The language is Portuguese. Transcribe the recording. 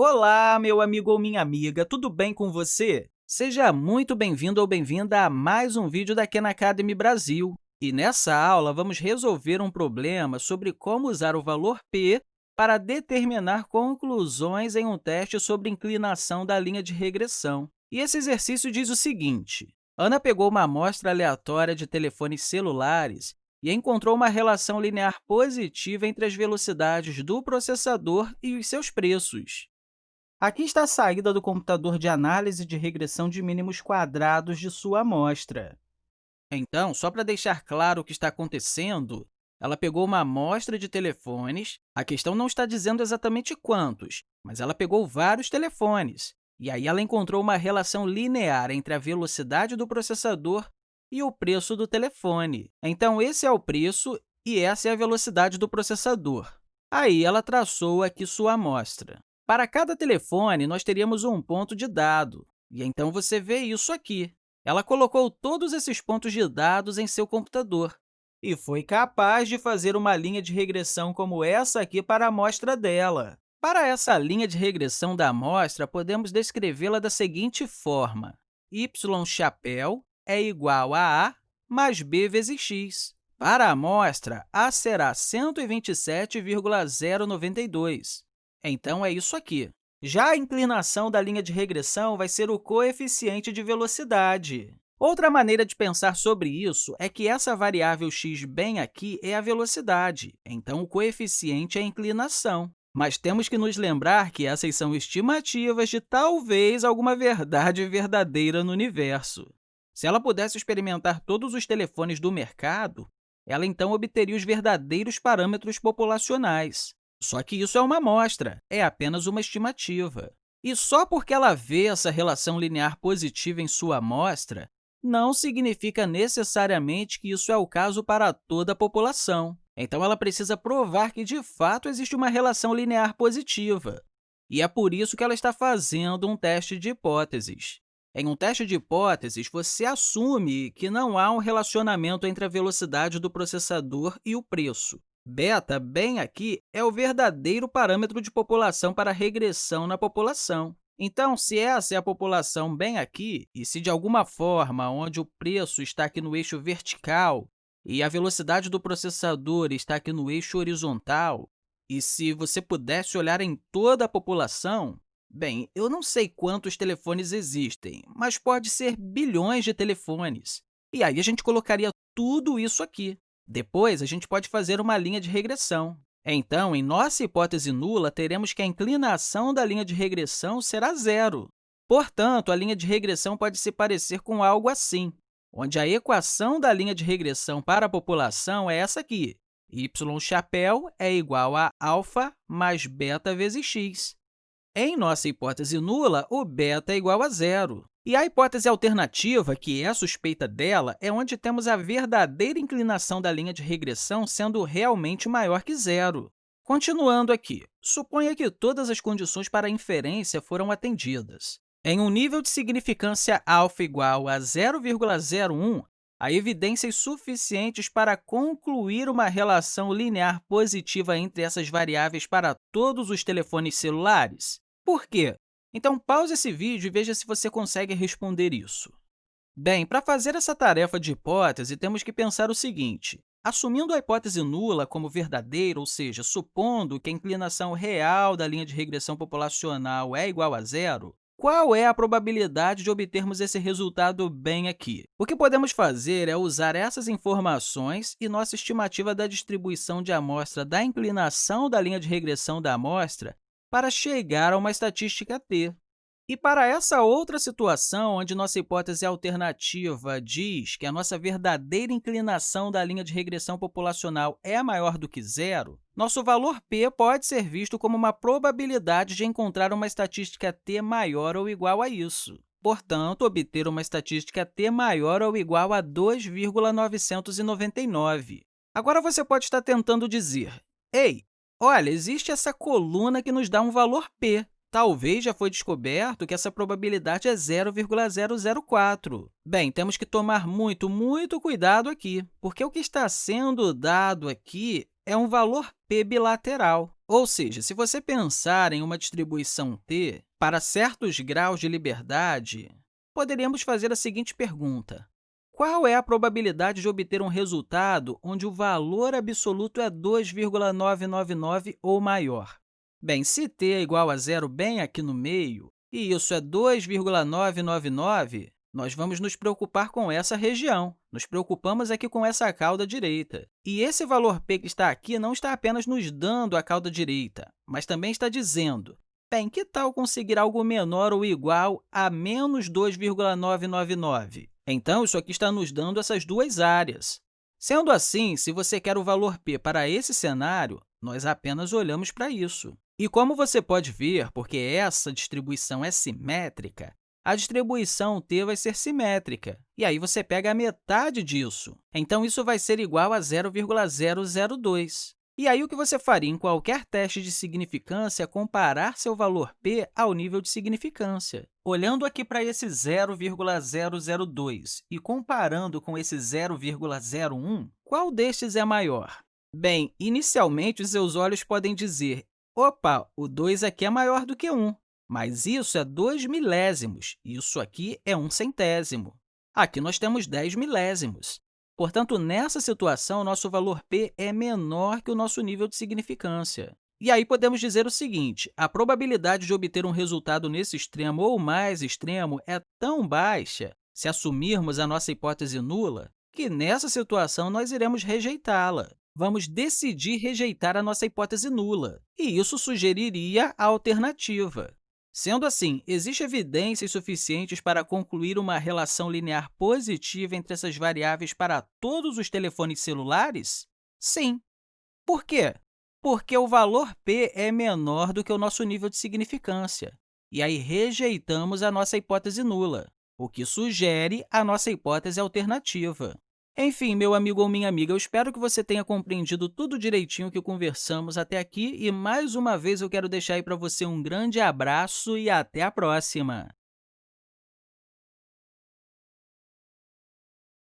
Olá, meu amigo ou minha amiga, tudo bem com você? Seja muito bem-vindo ou bem-vinda a mais um vídeo da Khan Academy Brasil. E nessa aula, vamos resolver um problema sobre como usar o valor p para determinar conclusões em um teste sobre inclinação da linha de regressão. E esse exercício diz o seguinte, Ana pegou uma amostra aleatória de telefones celulares e encontrou uma relação linear positiva entre as velocidades do processador e os seus preços. Aqui está a saída do computador de análise de regressão de mínimos quadrados de sua amostra. Então, só para deixar claro o que está acontecendo, ela pegou uma amostra de telefones, a questão não está dizendo exatamente quantos, mas ela pegou vários telefones, e aí ela encontrou uma relação linear entre a velocidade do processador e o preço do telefone. Então, esse é o preço e essa é a velocidade do processador. Aí, ela traçou aqui sua amostra. Para cada telefone, nós teríamos um ponto de dado, e então você vê isso aqui. Ela colocou todos esses pontos de dados em seu computador e foi capaz de fazer uma linha de regressão como essa aqui para a amostra dela. Para essa linha de regressão da amostra, podemos descrevê-la da seguinte forma. y chapéu é igual a a mais b vezes x. Para a amostra, a será 127,092. Então, é isso aqui. Já a inclinação da linha de regressão vai ser o coeficiente de velocidade. Outra maneira de pensar sobre isso é que essa variável x bem aqui é a velocidade, então o coeficiente é a inclinação. Mas temos que nos lembrar que essas são estimativas de talvez alguma verdade verdadeira no universo. Se ela pudesse experimentar todos os telefones do mercado, ela então obteria os verdadeiros parâmetros populacionais. Só que isso é uma amostra, é apenas uma estimativa. E só porque ela vê essa relação linear positiva em sua amostra, não significa necessariamente que isso é o caso para toda a população. Então, ela precisa provar que, de fato, existe uma relação linear positiva. E é por isso que ela está fazendo um teste de hipóteses. Em um teste de hipóteses, você assume que não há um relacionamento entre a velocidade do processador e o preço. Beta, bem aqui, é o verdadeiro parâmetro de população para regressão na população. Então, se essa é a população bem aqui, e se de alguma forma onde o preço está aqui no eixo vertical e a velocidade do processador está aqui no eixo horizontal, e se você pudesse olhar em toda a população, bem, eu não sei quantos telefones existem, mas pode ser bilhões de telefones. E aí a gente colocaria tudo isso aqui. Depois, a gente pode fazer uma linha de regressão. Então, em nossa hipótese nula, teremos que a inclinação da linha de regressão será zero. Portanto, a linha de regressão pode se parecer com algo assim, onde a equação da linha de regressão para a população é essa aqui. y chapéu é igual a alfa mais beta vezes x. Em nossa hipótese nula, o beta é igual a zero. E a hipótese alternativa, que é suspeita dela, é onde temos a verdadeira inclinação da linha de regressão sendo realmente maior que zero. Continuando aqui, suponha que todas as condições para inferência foram atendidas. Em um nível de significância alfa igual a 0,01, há evidências suficientes para concluir uma relação linear positiva entre essas variáveis para todos os telefones celulares? Por quê? Então, pause esse vídeo e veja se você consegue responder isso. Bem, para fazer essa tarefa de hipótese, temos que pensar o seguinte. Assumindo a hipótese nula como verdadeira, ou seja, supondo que a inclinação real da linha de regressão populacional é igual a zero, qual é a probabilidade de obtermos esse resultado bem aqui? O que podemos fazer é usar essas informações e nossa estimativa da distribuição de amostra da inclinação da linha de regressão da amostra para chegar a uma estatística t. E para essa outra situação, onde nossa hipótese alternativa diz que a nossa verdadeira inclinação da linha de regressão populacional é maior do que zero, nosso valor p pode ser visto como uma probabilidade de encontrar uma estatística t maior ou igual a isso. Portanto, obter uma estatística t maior ou igual a 2,999. Agora, você pode estar tentando dizer, ei, Olha, existe essa coluna que nos dá um valor p. Talvez já foi descoberto que essa probabilidade é 0,004. Bem, temos que tomar muito, muito cuidado aqui, porque o que está sendo dado aqui é um valor p bilateral. Ou seja, se você pensar em uma distribuição t para certos graus de liberdade, poderíamos fazer a seguinte pergunta. Qual é a probabilidade de obter um resultado onde o valor absoluto é 2,999 ou maior? Bem, se t é igual a zero bem aqui no meio, e isso é 2,999, nós vamos nos preocupar com essa região. Nos preocupamos aqui com essa cauda direita. E esse valor p que está aqui não está apenas nos dando a cauda direita, mas também está dizendo, bem, que tal conseguir algo menor ou igual a menos 2,999? Então, isso aqui está nos dando essas duas áreas. Sendo assim, se você quer o valor p para esse cenário, nós apenas olhamos para isso. E como você pode ver, porque essa distribuição é simétrica, a distribuição t vai ser simétrica, e aí você pega a metade disso. Então, isso vai ser igual a 0,002. E aí, o que você faria em qualquer teste de significância é comparar seu valor p ao nível de significância. Olhando aqui para esse 0,002 e comparando com esse 0,01, qual destes é maior? Bem, inicialmente, os seus olhos podem dizer Opa, o 2 aqui é maior do que 1, mas isso é 2 milésimos, isso aqui é 1 centésimo. Aqui nós temos 10 milésimos. Portanto, nessa situação, nosso valor p é menor que o nosso nível de significância. E aí podemos dizer o seguinte, a probabilidade de obter um resultado nesse extremo ou mais extremo é tão baixa, se assumirmos a nossa hipótese nula, que nessa situação nós iremos rejeitá-la vamos decidir rejeitar a nossa hipótese nula, e isso sugeriria a alternativa. Sendo assim, existem evidências suficientes para concluir uma relação linear positiva entre essas variáveis para todos os telefones celulares? Sim. Por quê? Porque o valor p é menor do que o nosso nível de significância, e aí rejeitamos a nossa hipótese nula, o que sugere a nossa hipótese alternativa. Enfim, meu amigo ou minha amiga, eu espero que você tenha compreendido tudo direitinho que conversamos até aqui e, mais uma vez, eu quero deixar aí para você um grande abraço e até a próxima!